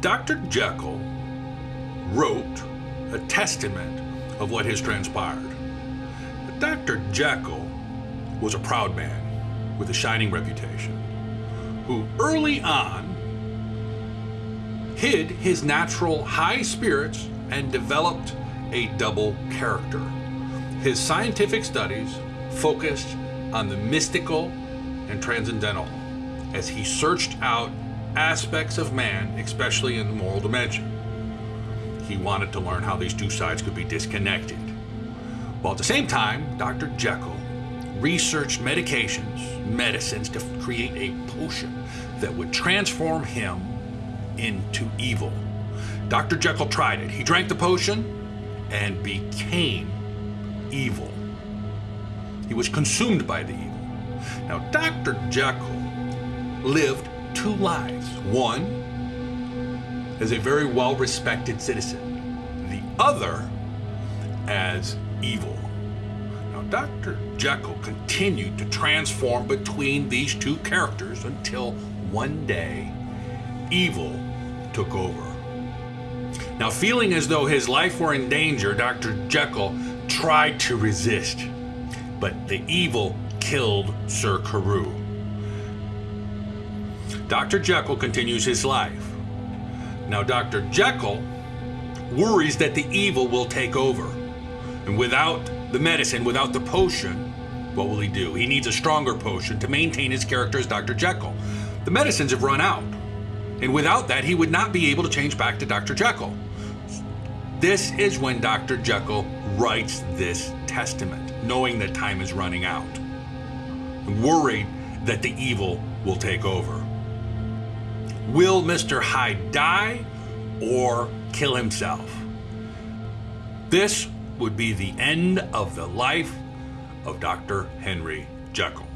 Dr. Jekyll wrote a testament of what has transpired. But Dr. Jekyll was a proud man with a shining reputation who early on hid his natural high spirits and developed a double character. His scientific studies focused on the mystical and transcendental as he searched out aspects of man, especially in the moral dimension. He wanted to learn how these two sides could be disconnected. While at the same time, Dr. Jekyll researched medications, medicines to create a potion that would transform him into evil. Dr. Jekyll tried it. He drank the potion and became evil. He was consumed by the evil. Now, Dr. Jekyll lived two lives. One, as a very well respected citizen, the other as evil. Dr. Jekyll continued to transform between these two characters until one day evil took over. Now, feeling as though his life were in danger, Dr. Jekyll tried to resist, but the evil killed Sir Carew. Dr. Jekyll continues his life. Now, Dr. Jekyll worries that the evil will take over. And without the medicine, without the potion, what will he do? He needs a stronger potion to maintain his character as Dr. Jekyll. The medicines have run out. And without that, he would not be able to change back to Dr. Jekyll. This is when Dr. Jekyll writes this testament, knowing that time is running out, worried that the evil will take over. Will Mr. Hyde die or kill himself? This would be the end of the life of Dr. Henry Jekyll.